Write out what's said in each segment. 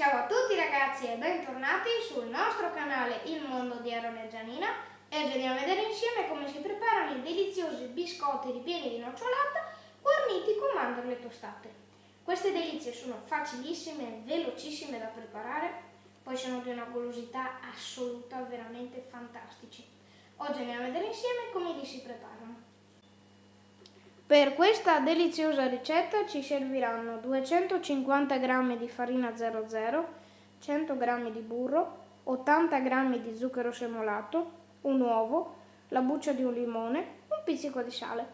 Ciao a tutti ragazzi e bentornati sul nostro canale Il Mondo di Aaron e Gianina e oggi andiamo a vedere insieme come si preparano i deliziosi biscotti ripieni di nocciolata guarniti con mandorle tostate. Queste delizie sono facilissime e velocissime da preparare, poi sono di una golosità assoluta, veramente fantastici. Oggi andiamo a vedere insieme come li si preparano. Per questa deliziosa ricetta ci serviranno 250 g di farina 00, 100 g di burro, 80 g di zucchero semolato, un uovo, la buccia di un limone, un pizzico di sale.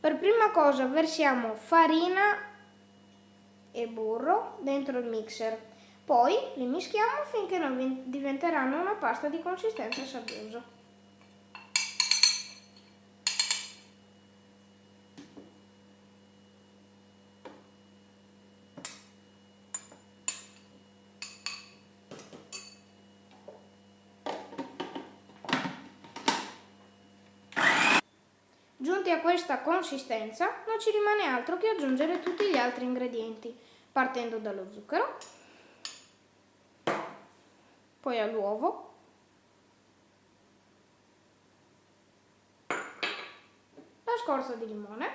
Per prima cosa versiamo farina e burro dentro il mixer, poi li mischiamo finché non diventeranno una pasta di consistenza sabbiosa. Giunti a questa consistenza non ci rimane altro che aggiungere tutti gli altri ingredienti, partendo dallo zucchero, poi all'uovo, la scorza di limone,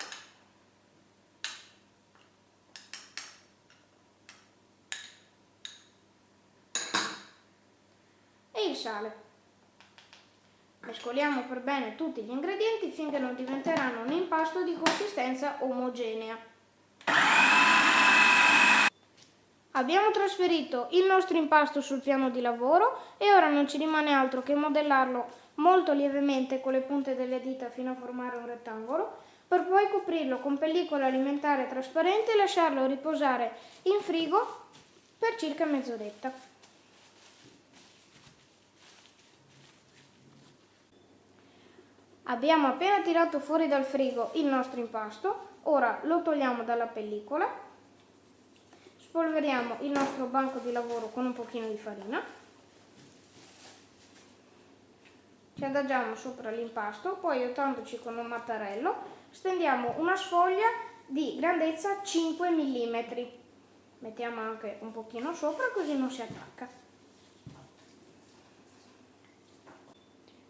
e il sale. Mescoliamo per bene tutti gli ingredienti finché non diventeranno un impasto di consistenza omogenea. Abbiamo trasferito il nostro impasto sul piano di lavoro e ora non ci rimane altro che modellarlo molto lievemente con le punte delle dita fino a formare un rettangolo per poi coprirlo con pellicola alimentare trasparente e lasciarlo riposare in frigo per circa mezz'oretta. Abbiamo appena tirato fuori dal frigo il nostro impasto, ora lo togliamo dalla pellicola, spolveriamo il nostro banco di lavoro con un pochino di farina, ci adagiamo sopra l'impasto, poi aiutandoci con un mattarello stendiamo una sfoglia di grandezza 5 mm, mettiamo anche un pochino sopra così non si attacca.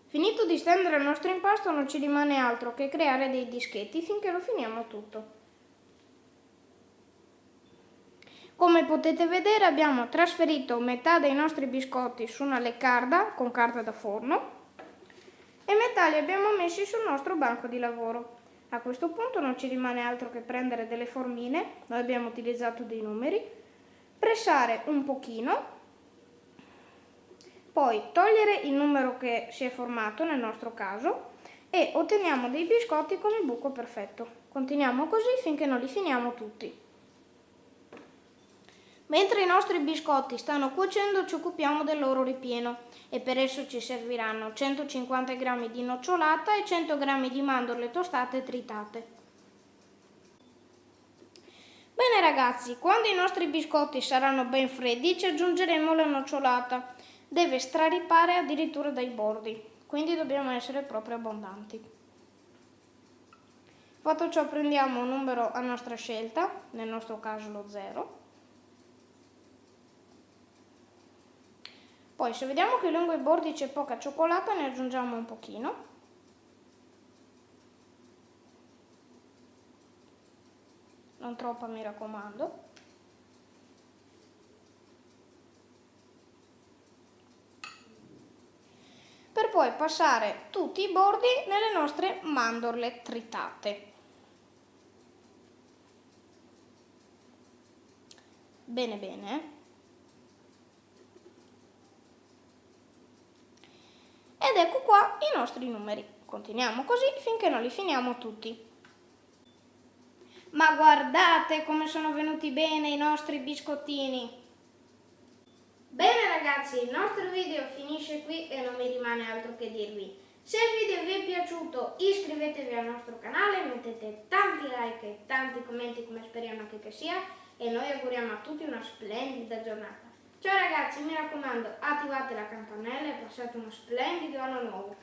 Finito di stendere il nostro impasto non ci rimane altro che creare dei dischetti finché lo finiamo tutto. Come potete vedere abbiamo trasferito metà dei nostri biscotti su una leccarda con carta da forno e metà li abbiamo messi sul nostro banco di lavoro. A questo punto non ci rimane altro che prendere delle formine, noi abbiamo utilizzato dei numeri, pressare un pochino poi togliere il numero che si è formato nel nostro caso e otteniamo dei biscotti con il buco perfetto. Continuiamo così finché non li finiamo tutti. Mentre i nostri biscotti stanno cuocendo ci occupiamo del loro ripieno e per esso ci serviranno 150 g di nocciolata e 100 g di mandorle tostate tritate. Bene ragazzi, quando i nostri biscotti saranno ben freddi ci aggiungeremo la nocciolata deve straripare addirittura dai bordi, quindi dobbiamo essere proprio abbondanti. Fatto ciò prendiamo un numero a nostra scelta, nel nostro caso lo 0. Poi se vediamo che lungo i bordi c'è poca cioccolata ne aggiungiamo un pochino. Non troppa mi raccomando. per poi passare tutti i bordi nelle nostre mandorle tritate. Bene bene. Ed ecco qua i nostri numeri. Continuiamo così finché non li finiamo tutti. Ma guardate come sono venuti bene i nostri biscottini! Bene ragazzi, il nostro video finisce qui e non mi rimane altro che dirvi. Se il video vi è piaciuto iscrivetevi al nostro canale, mettete tanti like e tanti commenti come speriamo anche che sia e noi auguriamo a tutti una splendida giornata. Ciao ragazzi, mi raccomando, attivate la campanella e passate uno splendido anno nuovo.